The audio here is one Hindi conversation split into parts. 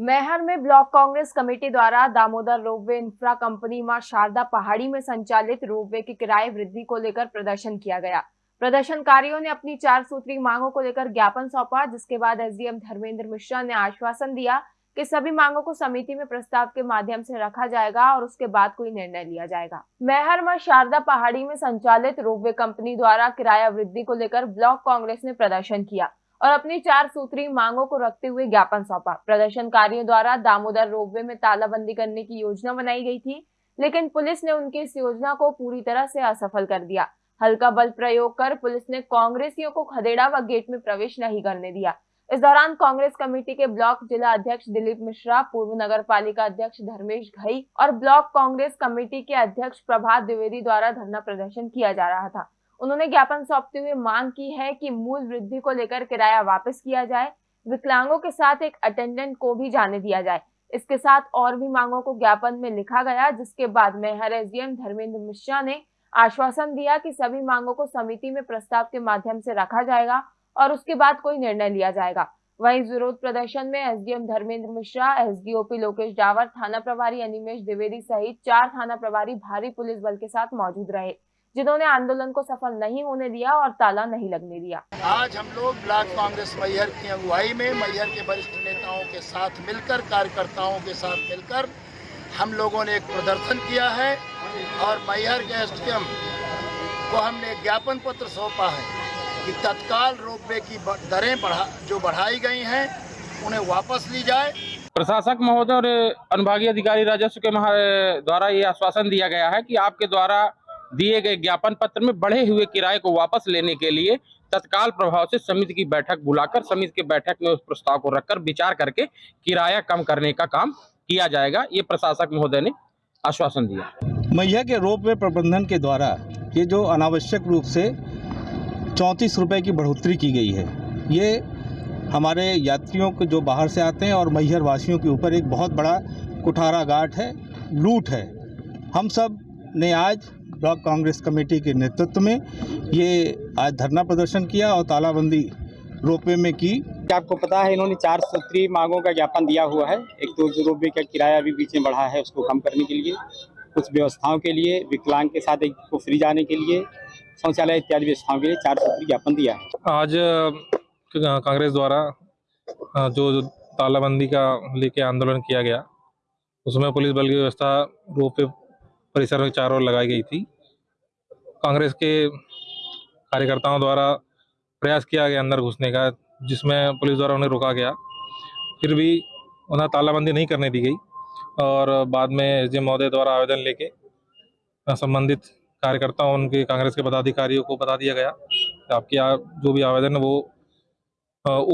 मैहर में ब्लॉक कांग्रेस कमेटी द्वारा दामोदर रोपवे इंफ्रा कंपनी माँ शारदा पहाड़ी में संचालित रोपवे के किराए वृद्धि को लेकर प्रदर्शन किया गया प्रदर्शनकारियों ने अपनी चार सूत्री मांगों को लेकर ज्ञापन सौंपा जिसके बाद एसडीएम धर्मेंद्र मिश्रा ने आश्वासन दिया कि सभी मांगों को समिति में प्रस्ताव के माध्यम से रखा जाएगा और उसके बाद कोई निर्णय लिया जाएगा मेहर में शारदा पहाड़ी में संचालित रोपवे कंपनी द्वारा किराया वृद्धि को लेकर ब्लॉक कांग्रेस ने प्रदर्शन किया और अपनी चार सूत्री मांगों को रखते हुए ज्ञापन सौंपा। प्रदर्शनकारियों द्वारा दामोदर रोपवे में तालाबंदी करने की योजना बनाई गई थी, लेकिन पुलिस ने उनकी इस योजना को पूरी तरह से असफल कर दिया। हल्का बल प्रयोग कर पुलिस ने कांग्रेसियों को खदेड़ा व गेट में प्रवेश नहीं करने दिया। इस दौरान कांग्रेस कमेटी के ब्लॉक जिला अध्यक्ष दिलीप मिश्रा, पूर्व नगर पालिका अध्यक्ष धर्मेश घई और ब्लॉक कांग्रेस कमेटी के अध्यक्ष प्रभात द्विवेदी द्वारा धरना प्रदर्शन किया जा रहा था। उन्होंने ज्ञापन सौंपते हुए मांग की है कि मूल वृद्धि को लेकर किराया वापस किया जाए, विकलांगों के साथ एक अटेंडेंट को भी जाने दिया जाए। इसके साथ और भी मांगों को ज्ञापन में लिखा गया, जिसके बाद मेहर एसडीएम धर्मेंद्र मिश्रा ने आश्वासन दिया कि सभी मांगों को समिति में प्रस्ताव के माध्यम से रखा जाएगा और उसके बाद कोई निर्णय लिया जाएगा। वहीं विरोध प्रदर्शन में एसडीएम धर्मेंद्र मिश्रा एसडीओपी लोकेश डावर, थाना प्रभारी अनिमेश द्विवेदी सहित चार थाना प्रभारी भारी पुलिस बल के साथ मौजूद रहे। जिन्होंने आंदोलन को सफल नहीं होने दिया और ताला नहीं लगने दिया। आज हम लोग ब्लॉक कांग्रेस मैहर की अगुवाई में मैहर के वरिष्ठ नेताओं के साथ मिलकर कार्यकर्ताओं के साथ मिलकर हम लोगों ने एक प्रदर्शन किया है और मैहर के एस को हमने ज्ञापन पत्र सौंपा है कि तत्काल रोपवे की दरें बढ़ा जो बढ़ाई गई हैं उन्हें वापस ली जाए। प्रशासक महोदय और अनुभागीय अधिकारी राजस्व के द्वारा ये आश्वासन दिया गया है कि आपके द्वारा दिए गए ज्ञापन पत्र में बढ़े हुए किराए को वापस लेने के लिए तत्काल प्रभाव से समिति की बैठक बुलाकर, समिति की बैठक में उस प्रस्ताव को रखकर विचार करके किराया कम करने का काम किया जाएगा। ये प्रशासक महोदय ने आश्वासन दिया। मैया के रोप वे प्रबंधन के द्वारा ये जो अनावश्यक रूप से चौंतीस रुपये की बढ़ोतरी की गई है, ये हमारे यात्रियों को जो बाहर से आते हैं और मैहर वासियों के ऊपर एक बहुत बड़ा कुठारा घाट है, लूट है। हम सबने आज ब्लॉक कांग्रेस कमेटी के नेतृत्व में ये आज धरना प्रदर्शन किया और तालाबंदी रोपवे में की। आपको पता है इन्होंने चार सूत्री मांगों का ज्ञापन दिया हुआ है। एक तो जो रोपवे का किराया भी बीच में बढ़ा है उसको कम करने के लिए कुछ व्यवस्थाओं के लिए विकलांग के साथ एक को फ्री जाने के लिए शौचालय इत्यादि व्यवस्थाओं के लिए चार सूत्री ज्ञापन दिया है। आज कांग्रेस द्वारा जो तालाबंदी का लेके आंदोलन किया गया उसमें पुलिस बल की व्यवस्था रोपवे परिसर में चारों लगाई गई थी। कांग्रेस के कार्यकर्ताओं द्वारा प्रयास किया गया अंदर घुसने का, जिसमें पुलिस द्वारा उन्हें रोका गया। फिर भी उन्हें तालाबंदी नहीं करने दी गई और बाद में एस महोदय द्वारा आवेदन लेके संबंधित कार्यकर्ताओं, उनके कांग्रेस के पदाधिकारियों को बता दिया गया कि आपकी जो भी आवेदन है वो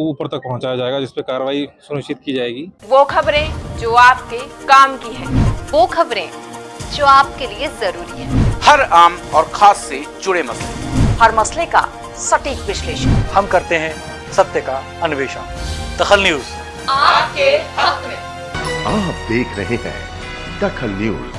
ऊपर तक पहुँचाया जाएगा, जिस पर कार्रवाई सुनिश्चित की जाएगी। वो खबरें जो आपके काम की है, वो खबरें जो आपके लिए ज़रूरी है। हर आम और खास से जुड़े मसले। हर मसले का सटीक विश्लेषण। हम करते हैं सत्य का अन्वेषण। दखल न्यूज़। आपके हक में। आप देख रहे हैं दखल न्यूज़।